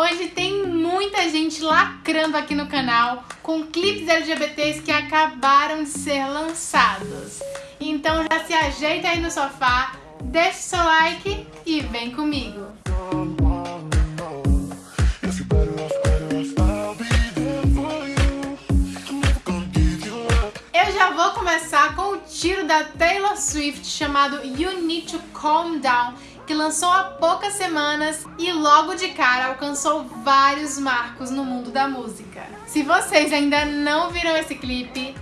Hoje tem muita gente lacrando aqui no canal com clipes LGBTs que acabaram de ser lançados. Então já se ajeita aí no sofá, deixa o seu like e vem comigo. Eu já vou começar com o tiro da Taylor Swift chamado You Need to Calm Down que lançou há poucas semanas e logo de cara alcançou vários marcos no mundo da música. Se vocês ainda não viram esse clipe,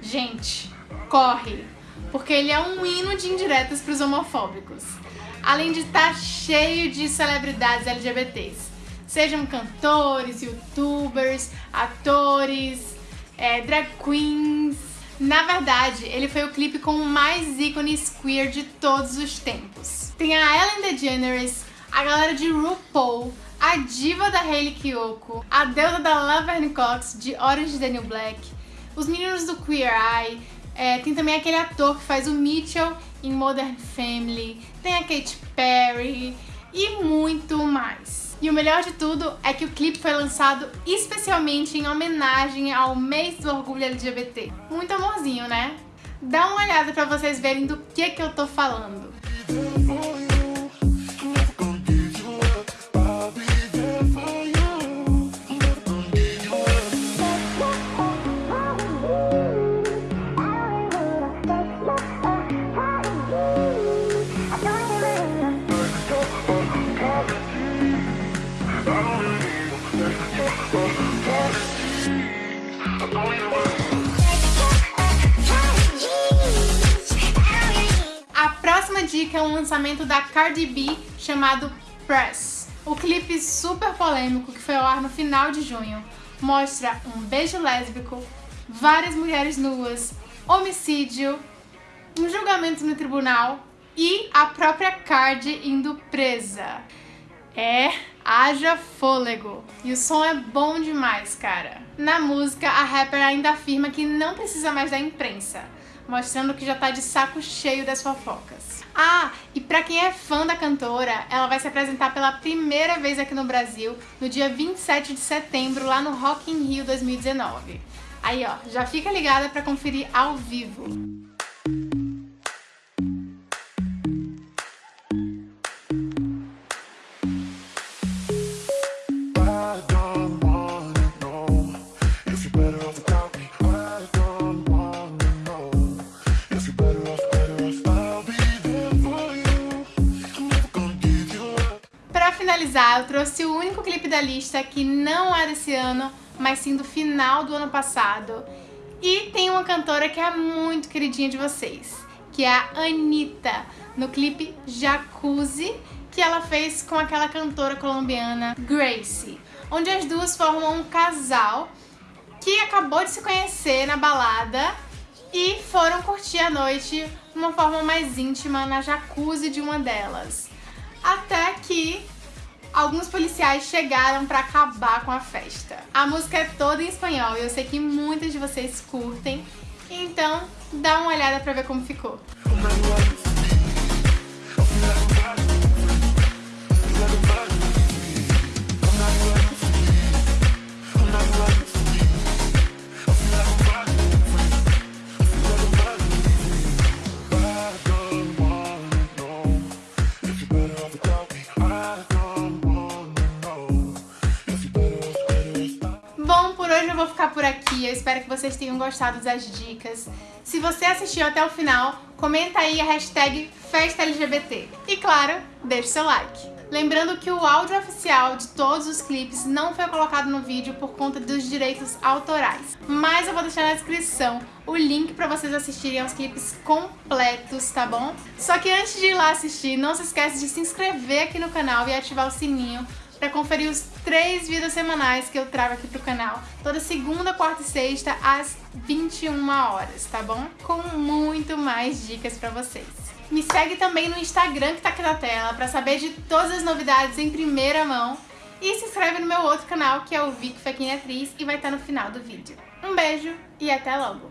gente, corre! Porque ele é um hino de indiretas para os homofóbicos. Além de estar tá cheio de celebridades LGBTs. Sejam cantores, youtubers, atores, é, drag queens, na verdade, ele foi o clipe com mais ícones queer de todos os tempos. Tem a Ellen DeGeneres, a galera de RuPaul, a diva da Hayley Kiyoko, a deusa da Laverne Cox de Orange New Black, os meninos do Queer Eye, é, tem também aquele ator que faz o Mitchell em Modern Family, tem a Katy Perry e muito mais. E o melhor de tudo é que o clipe foi lançado especialmente em homenagem ao mês do orgulho LGBT. Muito amorzinho, né? Dá uma olhada pra vocês verem do que que eu tô falando. A dica é um lançamento da Cardi B chamado Press. O clipe super polêmico que foi ao ar no final de junho mostra um beijo lésbico, várias mulheres nuas, homicídio, um julgamento no tribunal e a própria Cardi indo presa. É, haja fôlego. E o som é bom demais, cara. Na música, a rapper ainda afirma que não precisa mais da imprensa, mostrando que já tá de saco cheio das fofocas. Ah, e pra quem é fã da cantora, ela vai se apresentar pela primeira vez aqui no Brasil no dia 27 de setembro, lá no Rock in Rio 2019. Aí, ó, já fica ligada pra conferir ao vivo. Finalizar, eu trouxe o único clipe da lista que não é desse ano, mas sim do final do ano passado. E tem uma cantora que é muito queridinha de vocês, que é a Anitta, no clipe Jacuzzi, que ela fez com aquela cantora colombiana Gracie, onde as duas formam um casal que acabou de se conhecer na balada e foram curtir a noite de uma forma mais íntima na jacuzzi de uma delas. Até que alguns policiais chegaram pra acabar com a festa. A música é toda em espanhol e eu sei que muitos de vocês curtem, então dá uma olhada pra ver como ficou. Aqui, eu espero que vocês tenham gostado das dicas. Se você assistiu até o final, comenta aí a hashtag FestaLGBT. E claro, deixe seu like. Lembrando que o áudio oficial de todos os clipes não foi colocado no vídeo por conta dos direitos autorais. Mas eu vou deixar na descrição o link para vocês assistirem aos clipes completos, tá bom? Só que antes de ir lá assistir, não se esqueça de se inscrever aqui no canal e ativar o sininho para conferir os três vídeos semanais que eu trago aqui pro canal, toda segunda, quarta e sexta, às 21 horas, tá bom? Com muito mais dicas pra vocês. Me segue também no Instagram que tá aqui na tela para saber de todas as novidades em primeira mão. E se inscreve no meu outro canal, que é o Vic Fequinha Atriz, e vai estar no final do vídeo. Um beijo e até logo!